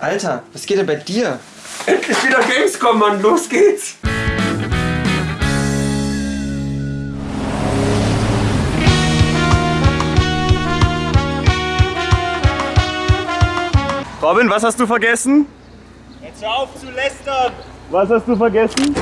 Alter, was geht denn bei dir? Endlich wieder Gamescom, Mann. Los geht's. Robin, was hast du vergessen? Jetzt hör auf zu lästern! Was hast du vergessen?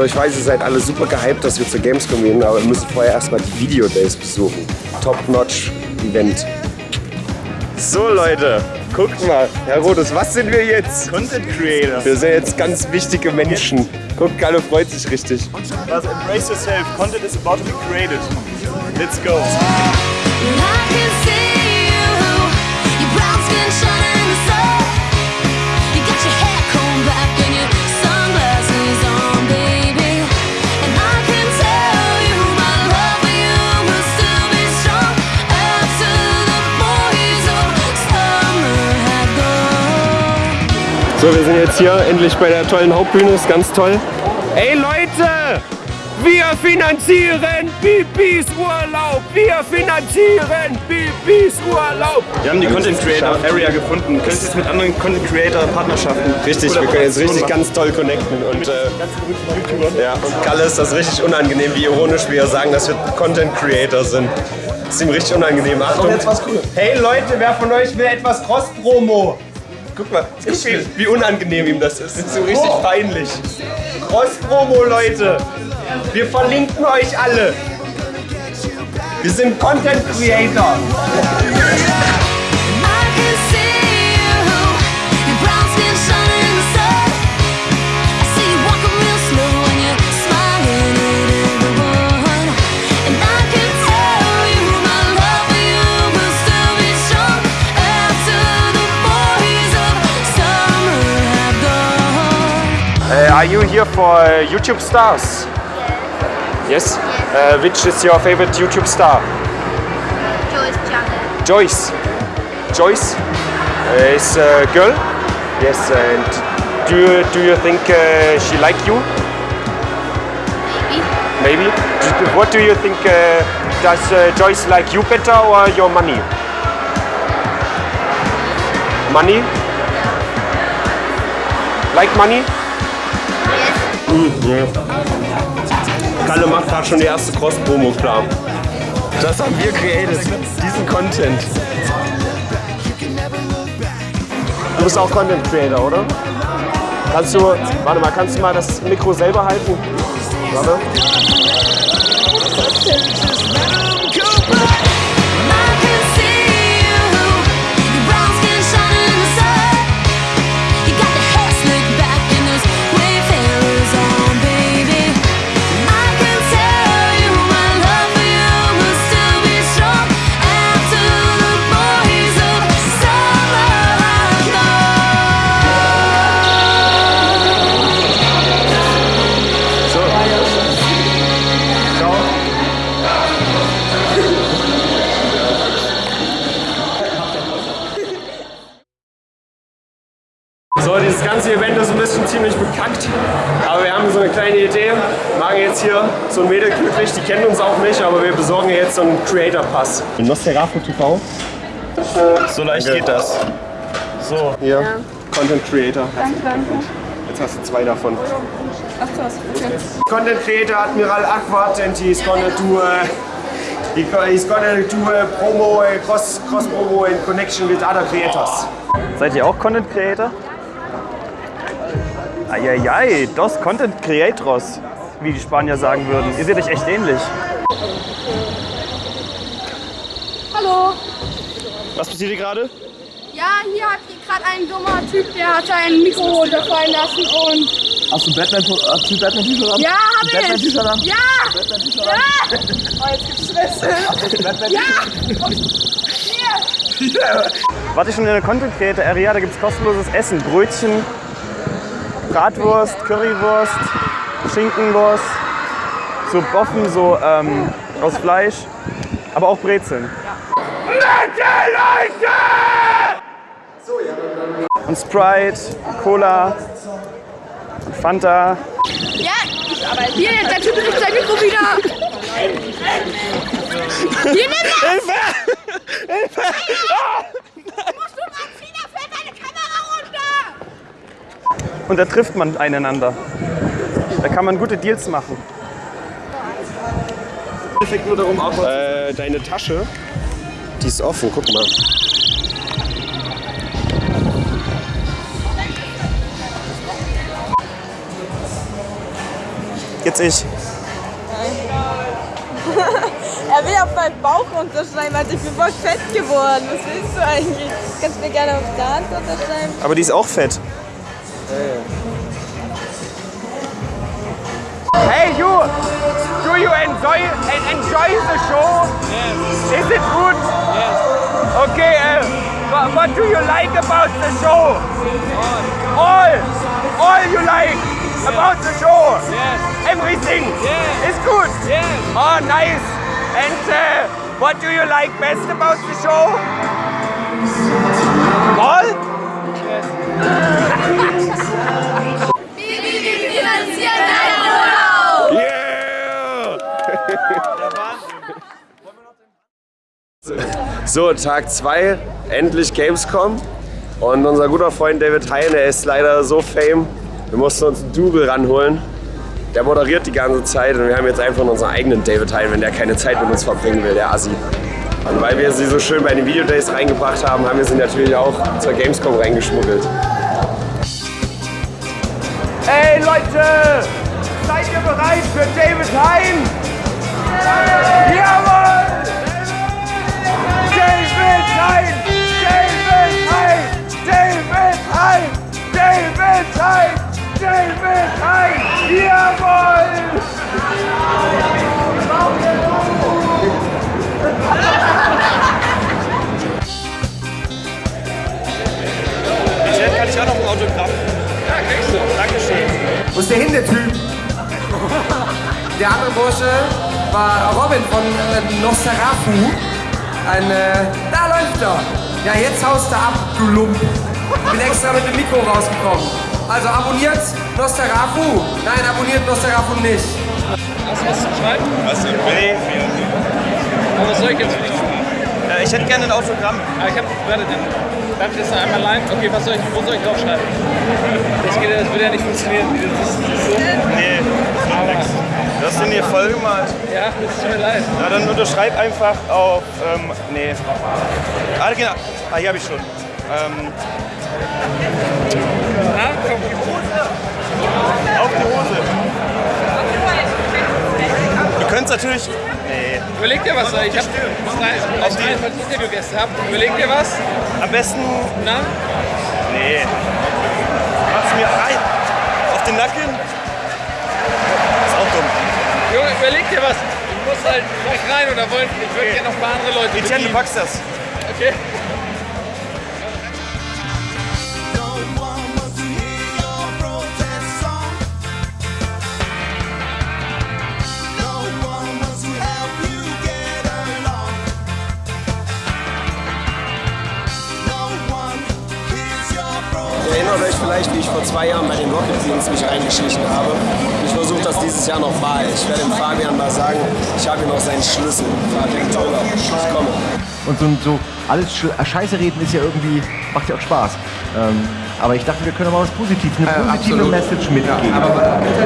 So, ich weiß, ihr seid alle super gehypt, dass wir zur Gamescom gehen, aber wir müssen vorher erstmal die Video Days besuchen. Top-Notch-Event. So, Leute, guckt mal. Herr Rodes, was sind wir jetzt? Content Creator. Wir sind jetzt ganz wichtige Menschen. Guckt, Kalle freut sich richtig. Was? Embrace yourself. Content is about to be created. Let's go. So, wir sind jetzt hier endlich bei der tollen Hauptbühne, ist ganz toll. Ey Leute, wir finanzieren Bibis Urlaub. Wir finanzieren Bibis Urlaub. Wir haben die Content Creator Area gefunden. Du könntest jetzt mit anderen Content Creator Partnerschaften. Richtig, wir können jetzt richtig ganz toll connecten. Und, äh, ja, und Kalle ist das richtig unangenehm, wie ironisch wir sagen, dass wir Content Creator sind. Das ist ihm richtig unangenehm. Achtung. Hey Leute, wer von euch will etwas Cross-Promo? Guck mal, guck, wie, wie unangenehm ihm das ist. Das ist so richtig peinlich. Cross-Promo, Leute. Wir verlinken euch alle. Wir sind Content Creator. Are you here for uh, YouTube stars? Yes. Uh, which is your favorite YouTube star? Joyce channel. Joyce. Joyce uh, is a girl. Yes. And do you do you think uh, she like you? Maybe. Maybe. What do you think? Uh, does uh, Joyce like you better or your money? Money? Like money? Yes. Kalle macht gerade schon die erste Cross-Promo klar. Das haben wir created, diesen Content. Du bist auch Content Creator, oder? Kannst du, warte mal, kannst du mal das Mikro selber halten? Warte. Nicht, aber wir besorgen jetzt so einen Creator-Pass. Nosferatu TV. So leicht geht das. So. Hier, Content Creator. Danke, danke. Jetzt hast du zwei davon. Ach krass, okay. Content Creator Admiral Aquat and he's gonna do uh, he, he's gonna do a promo, a cross, cross promo in connection with other creators. Seid ihr auch Content Creator? Eieiei, dos Content Creators, wie die Spanier sagen würden. Ihr seht euch echt ähnlich. Hallo. Was passiert hier gerade? Ja, hier hat gerade ein dummer Typ, der hat sein Mikro runterfallen lassen und. Hast du Batman, hast du Batman T-Shirt an? Ja, hab ich! Batman T-Shirt an? Ja! Ja! Oh, jetzt gibt's Stress. Ja! Und hier! Wart ihr schon in der Content Creator Area? Da gibt es kostenloses Essen. Brötchen, Bratwurst, Currywurst, Schinkenwurst, so Boffen, so ähm, Aus Fleisch, aber auch Brezeln. Und Sprite, Cola, und Fanta. Ja, aber hier, der Typ nimmt sein Mikro wieder. Hier, nimm das! Hilfe! Hilfe! Runter! Und da trifft man einander. Da kann man gute Deals machen. Äh, deine Tasche. Die ist offen, guck mal. Jetzt ich. Er will auf meinen Bauch unterschreiben, also ich bin voll fett geworden. Was willst du eigentlich? Kannst du mir gerne auf der Hand unterschreiben? Aber die ist auch fett. Hey you! Do you enjoy enjoy the show? Yes. Is it good? Yes. Okay, uh, what, what do you like about the show? All. All. All you like about the show? Yes. Everything Yes. is good? Yes. Oh, nice. And uh, what do you like best about the show? All? Wir So, Tag 2, endlich Gamescom. Und unser guter Freund David Hein, der ist leider so fame, wir mussten uns einen Double ranholen. Der moderiert die ganze Zeit und wir haben jetzt einfach unseren eigenen David Hein, wenn der keine Zeit mit uns verbringen will, der Assi. Und weil wir sie so schön bei den Videodays reingebracht haben, haben wir sie natürlich auch zur Gamescom reingeschmuggelt. Hey Leute! Seid ihr bereit für David Hein? Jawohl! David Hein! David Hein! David Hein! David Hein! David Hein! Jawohl! Michelle, kann ich auch noch ein Autogramm? Ja, kriegst du. Dankeschön. Wo ist der hin, der Typ? Der andere Bursche war Robin von äh, Nosferatu. Ein, äh, da läuft er. Ja, jetzt haust du ab, du Lump. Bin extra mit dem Mikro rausgekommen. Also abonniert Nosferatu. Nein, abonniert Nosferatu nicht. Hast du was zu schreiben? Was? Nee. Aber was soll ich jetzt für dich schreiben? Äh, ich hätte gerne ein Autogramm. Ah, ich hab, warte, dann darf ich das noch einmal leihen? Okay, was soll ich, wo soll ich draufschreiben? Das, geht, das würde ja nicht funktionieren. Das ist, das ist so. Nee, Du hast den hier voll gemalt. ja, das tut mir leid. Na, dann unterschreib einfach auf. Ähm, nee. Ah, genau. Ah, hier habe ich schon. Ähm, Na, komm. auf die Hose. Du könntest natürlich. Nee. Überleg dir was, ich hab drei, Auf die- drei falls ich Interviewgäste hab. Überleg dir was. Am besten. Na? Nee. Mach's mir rein. Auf den Nacken. Überleg dir was. Du musst halt gleich rein oder wollen, ich würde gerne noch ein paar andere Leute Etienne, du packst das. Okay. Erinnert euch vielleicht, wie ich vor zwei Jahren bei den Rocket Beans mich reingeschlichen habe. Ich versuche das dieses Jahr noch mal. Ich werde dem Fabian mal sagen, ich habe hier noch seinen Schlüssel. Fabian ich komme. Und so, so alles äh, Scheiße reden ist ja irgendwie, macht ja auch Spaß. Ähm, aber ich dachte, wir können mal was Positives, eine positive Message mitgeben.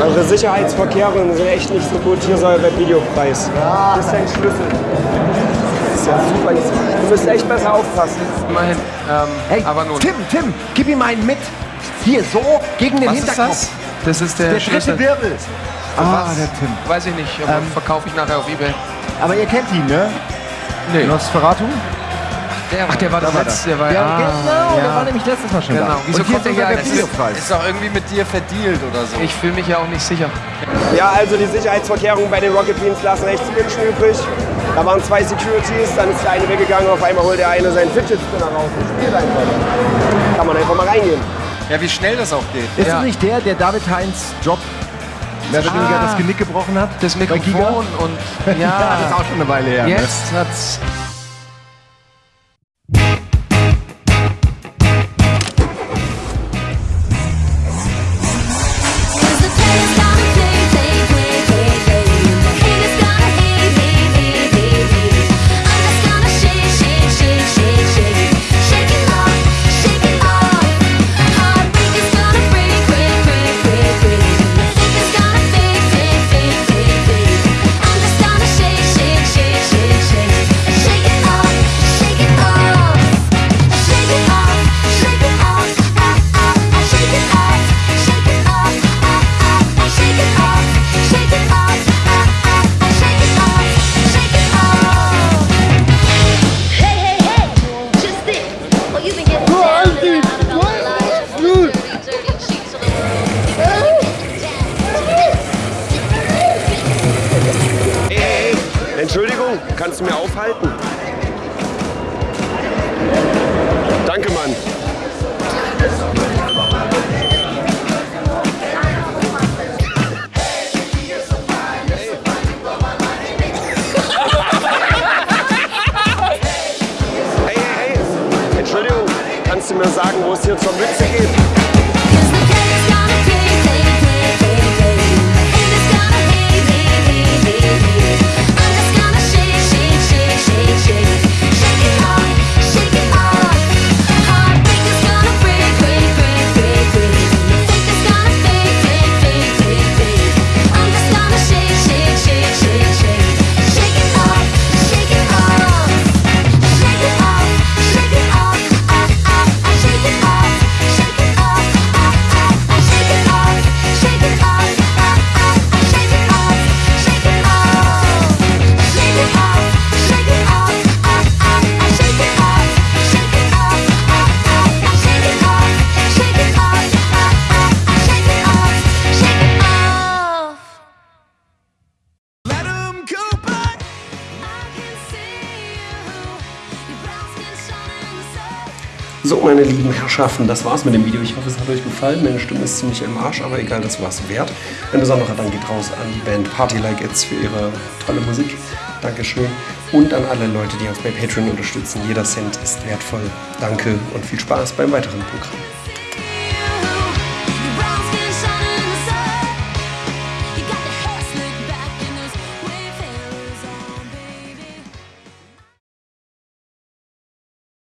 Eure Sicherheitsvorkehrungen sind echt nicht so gut. Hier soll der Videopreis. Das ist dein Schlüssel. Das ist ja super. Du müsst echt besser aufpassen. Immerhin. Ähm, hey, aber nun. Tim, Tim, gib ihm einen mit. Hier, so, gegen den Was ist Hinterkopf. das? Das ist der, Der Schlüssel. dritte Wirbel. Ah, was? der Tim. Weiß ich nicht, aber Ähm, verkaufe ich nachher auf Ebay. Aber ihr kennt ihn, ne? Nee. Nosferatu? Ach, der war Da das war letzte. das. Der war, Ja, ah, genau, der ja. war nämlich letztes Mal schon Genau. da. Wieso Und hier kommt ist der ja der das Videopreis. Ist doch irgendwie mit dir verdealt oder so. Ich fühle mich ja auch nicht sicher. Ja, also die Sicherheitsvorkehrungen bei den Rocket Beans lassen echt zu wünschen übrig. Da waren zwei Securities, dann ist der eine weggegangen, auf einmal holt der eine seinen Fidget Spinner raus und spielt einfach. Kann man einfach mal reingehen. Ja, wie schnell das auch geht. Ist es nicht der, der David Heinz Job mehr oder weniger das Genick gebrochen hat. Das. Mikrofon und ja, ja, das ist auch schon eine Weile her. ne? Jetzt hat's. Kannst du mir aufhalten? Danke, Mann. Hey, hey, hey, Entschuldigung, kannst du mir sagen, wo es hier zur Mütze geht? Meine lieben Herrschaften, das war's mit dem Video. Ich hoffe, es hat euch gefallen. Meine Stimme ist ziemlich im Arsch, aber egal, das war's wert. Ein besonderer Dank geht raus an die Band Party Like It's für ihre tolle Musik. Dankeschön. Und an alle Leute, die uns bei Patreon unterstützen. Jeder Cent ist wertvoll. Danke und viel Spaß beim weiteren Programm.